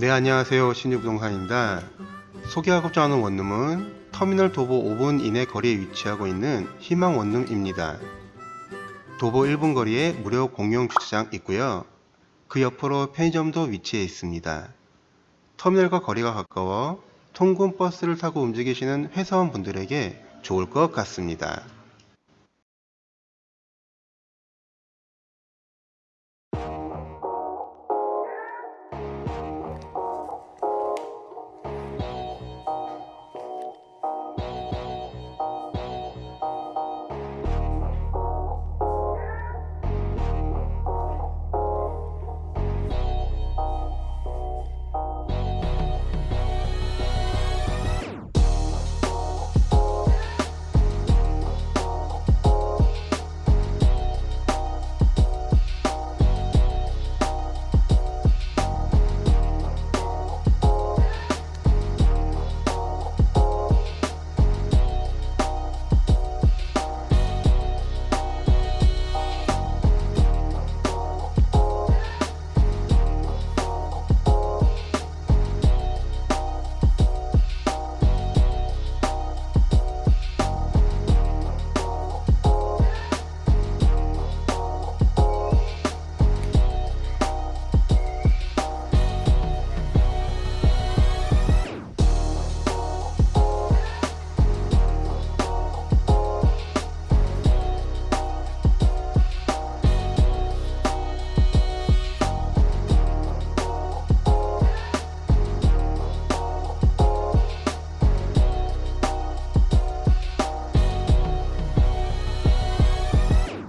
네 안녕하세요. 신유부동산입니다. 소개하고자 하는 원룸은 터미널 도보 5분 이내 거리에 위치하고 있는 희망 원룸입니다. 도보 1분 거리에 무료 공용 주차장 있고요. 그 옆으로 편의점도 위치해 있습니다. 터미널과 거리가 가까워 통근 버스를 타고 움직이시는 회사원 분들에게 좋을 것 같습니다.